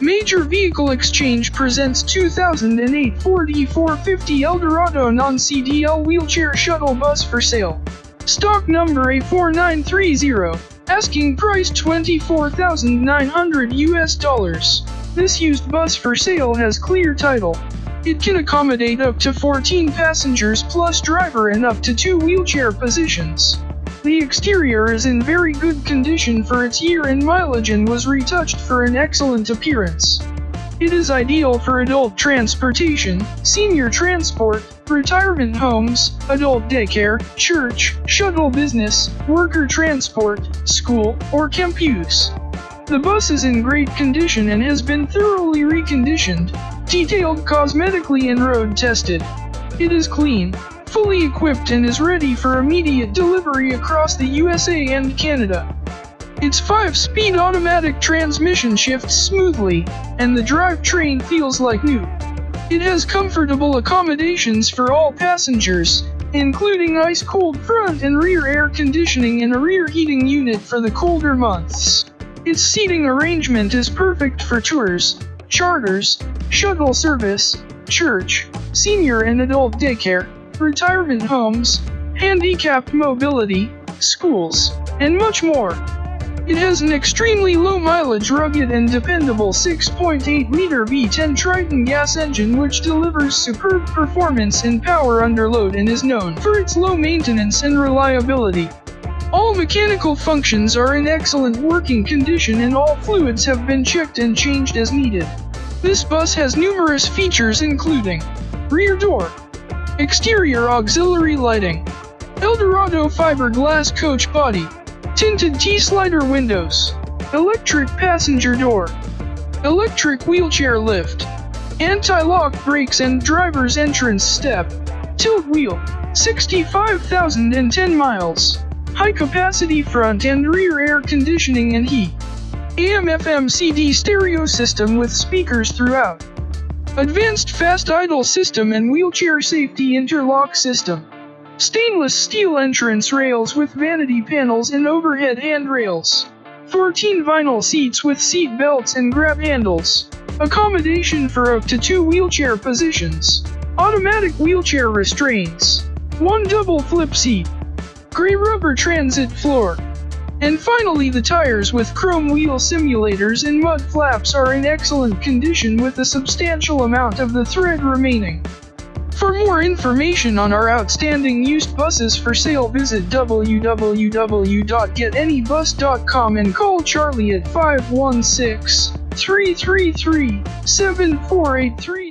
Major Vehicle Exchange presents 2008 Ford E450 Eldorado non-CDL wheelchair shuttle bus for sale. Stock number A4930. Asking price 24,900 US dollars. This used bus for sale has clear title. It can accommodate up to 14 passengers plus driver and up to two wheelchair positions. The exterior is in very good condition for its year and mileage and was retouched for an excellent appearance. It is ideal for adult transportation, senior transport, retirement homes, adult daycare, church, shuttle business, worker transport, school, or camp use. The bus is in great condition and has been thoroughly reconditioned, detailed cosmetically and road tested. It is clean, fully equipped and is ready for immediate delivery across the USA and Canada. Its 5-speed automatic transmission shifts smoothly, and the drivetrain feels like new. It has comfortable accommodations for all passengers, including ice-cold front and rear air conditioning and a rear heating unit for the colder months. Its seating arrangement is perfect for tours, charters, shuttle service, church, senior and adult daycare, retirement homes, handicapped mobility, schools, and much more. It has an extremely low mileage rugged and dependable 6.8 liter V10 Triton gas engine which delivers superb performance and power under load and is known for its low maintenance and reliability. All mechanical functions are in excellent working condition and all fluids have been checked and changed as needed. This bus has numerous features including rear door, exterior auxiliary lighting, Eldorado fiberglass coach body, tinted T-slider windows, electric passenger door, electric wheelchair lift, anti-lock brakes and driver's entrance step, tilt wheel, 65,010 miles, high capacity front and rear air conditioning and heat, AM FM CD stereo system with speakers throughout, advanced fast idle system and wheelchair safety interlock system. Stainless steel entrance rails with vanity panels and overhead handrails. 14 vinyl seats with seat belts and grab handles. Accommodation for up to two wheelchair positions. Automatic wheelchair restraints. One double flip seat. Gray rubber transit floor. And finally the tires with chrome wheel simulators and mud flaps are in excellent condition with a substantial amount of the thread remaining. For more information on our outstanding used buses for sale visit www.getabus.com and call Charlie at 516 333 7483.